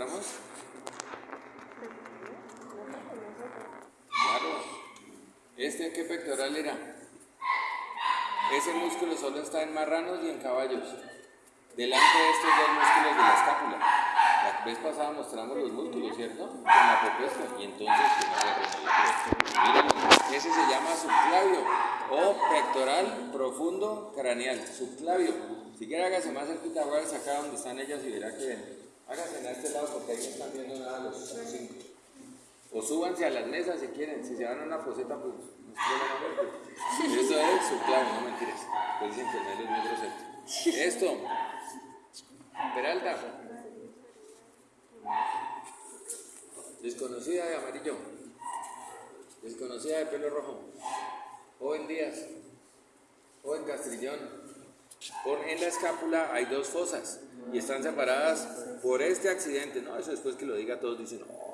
mostramos? Claro. ¿Este qué pectoral era? Ese músculo solo está en marranos y en caballos. Delante de estos dos músculos de la escápula. La vez pasada mostramos los músculos, ¿cierto? Con la propuesta. Y entonces, miren, ese se llama subclavio o pectoral profundo craneal. Subclavio. Si quiere hágase más cerquita, voy a donde están ellas y verá que Hágase en este lado porque ahí no están viendo nada los cinco. O súbanse a las mesas si quieren. Si se van a una poseta, pues no es Eso es subclavio, no mentiras. Pues. Esto. Peralta. Desconocida de amarillo. Desconocida de pelo rojo. Joven Díaz. Joven Castrillón. Por, en la escápula hay dos fosas y están separadas por este accidente. No, eso después que lo diga todos dicen, no.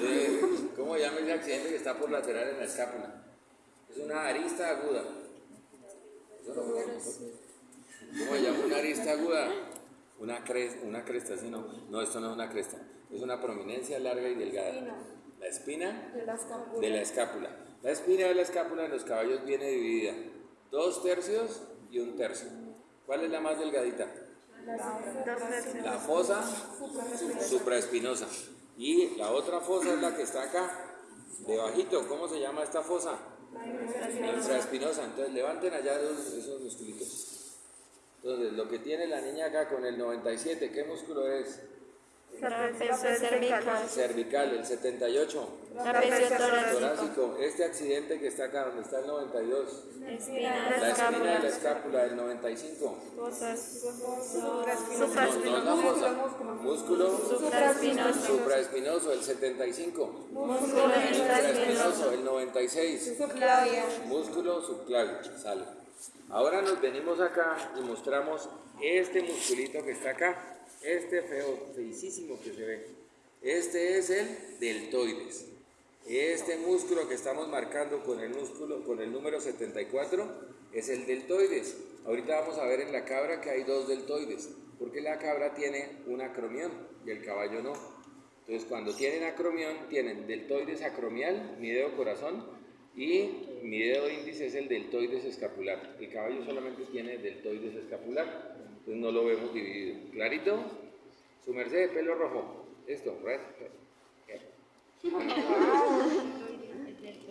Eh, ¿Cómo llama ese accidente que está por lateral en la escápula? Es una arista aguda. ¿Cómo se llama una arista aguda? Una, cresta, una cresta, ¿sí no? No, esto no es una cresta. Es una prominencia larga y delgada. La espina de la escápula. De la, escápula. la espina de la escápula en los caballos viene dividida. Dos tercios y un tercio. ¿Cuál es la más delgadita? La fosa supraespinosa. Y la otra fosa es la que está acá, debajito. ¿Cómo se llama esta fosa? Infraespinosa. Entonces levanten allá esos musculitos. Entonces, lo que tiene la niña acá con el 97, ¿qué músculo es? Cervical. Cervical, el 78. torácico. Este accidente que está acá, donde está el 92. Espina la espina de la escápula, el 95. Músculo. Supraespinoso. Supraespinoso, el 75. Músculo Supraespinoso, el 96. Músculo subclavio. Sale. Ahora nos venimos acá y mostramos este musculito que está acá. Este feo, feicísimo que se ve. Este es el deltoides. Este músculo que estamos marcando con el músculo, con el número 74, es el deltoides. Ahorita vamos a ver en la cabra que hay dos deltoides, porque la cabra tiene un acromión y el caballo no. Entonces, cuando tienen acromión, tienen deltoides acromial, mi dedo corazón, y mi dedo índice es el deltoides escapular. El caballo solamente tiene deltoides escapular, entonces no lo vemos dividido. ¿Clarito? Su merced de pelo rojo. Esto, red.